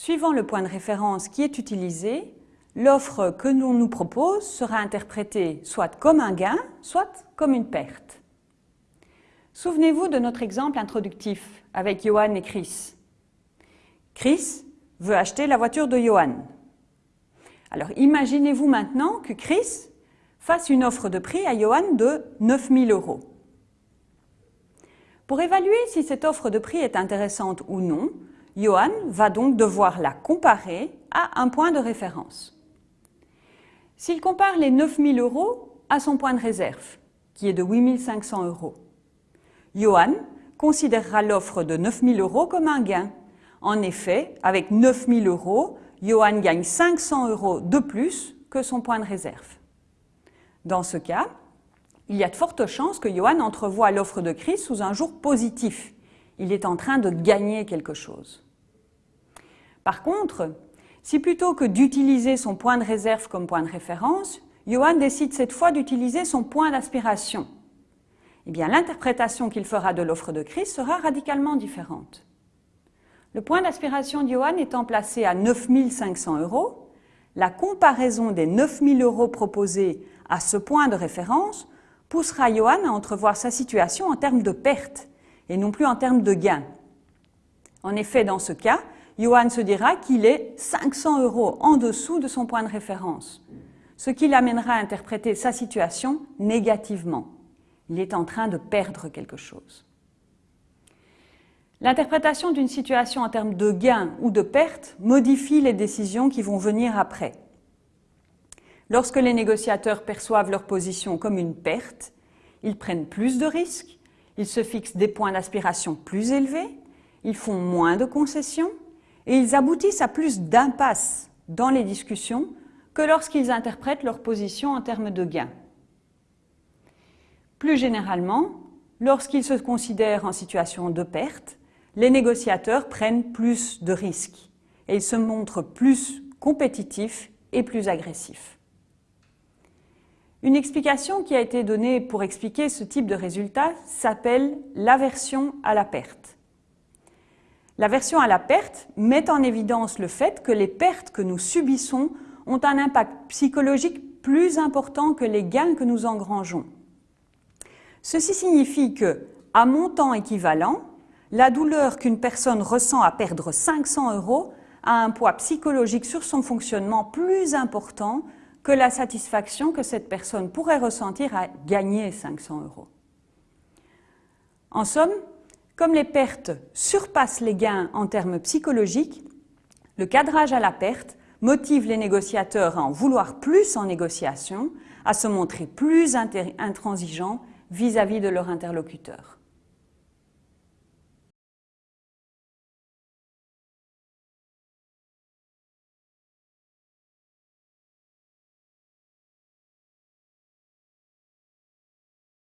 suivant le point de référence qui est utilisé, l'offre que l'on nous propose sera interprétée soit comme un gain, soit comme une perte. Souvenez-vous de notre exemple introductif avec Johan et Chris. Chris veut acheter la voiture de Johan. Alors imaginez-vous maintenant que Chris fasse une offre de prix à Johan de 9000 euros. Pour évaluer si cette offre de prix est intéressante ou non, Johan va donc devoir la comparer à un point de référence. S'il compare les 9000 euros à son point de réserve, qui est de 8500 euros, Johan considérera l'offre de 9000 euros comme un gain. En effet, avec 9000 euros, Johan gagne 500 euros de plus que son point de réserve. Dans ce cas, il y a de fortes chances que Johan entrevoie l'offre de Chris sous un jour positif. Il est en train de gagner quelque chose. Par contre, si plutôt que d'utiliser son point de réserve comme point de référence, Johan décide cette fois d'utiliser son point d'aspiration, eh l'interprétation qu'il fera de l'offre de Chris sera radicalement différente. Le point d'aspiration de Johan étant placé à 9500 euros, la comparaison des 9000 euros proposés à ce point de référence poussera Johan à entrevoir sa situation en termes de perte et non plus en termes de gain. En effet, dans ce cas, Johan se dira qu'il est 500 euros en dessous de son point de référence, ce qui l'amènera à interpréter sa situation négativement. Il est en train de perdre quelque chose. L'interprétation d'une situation en termes de gain ou de perte modifie les décisions qui vont venir après. Lorsque les négociateurs perçoivent leur position comme une perte, ils prennent plus de risques, ils se fixent des points d'aspiration plus élevés, ils font moins de concessions et ils aboutissent à plus d'impasses dans les discussions que lorsqu'ils interprètent leur position en termes de gain. Plus généralement, lorsqu'ils se considèrent en situation de perte, les négociateurs prennent plus de risques et ils se montrent plus compétitifs et plus agressifs. Une explication qui a été donnée pour expliquer ce type de résultat s'appelle l'aversion à la perte. L'aversion à la perte met en évidence le fait que les pertes que nous subissons ont un impact psychologique plus important que les gains que nous engrangeons. Ceci signifie que, à montant équivalent, la douleur qu'une personne ressent à perdre 500 euros a un poids psychologique sur son fonctionnement plus important que la satisfaction que cette personne pourrait ressentir à gagner 500 euros. En somme, comme les pertes surpassent les gains en termes psychologiques, le cadrage à la perte motive les négociateurs à en vouloir plus en négociation, à se montrer plus intransigeants vis-à-vis de leur interlocuteur.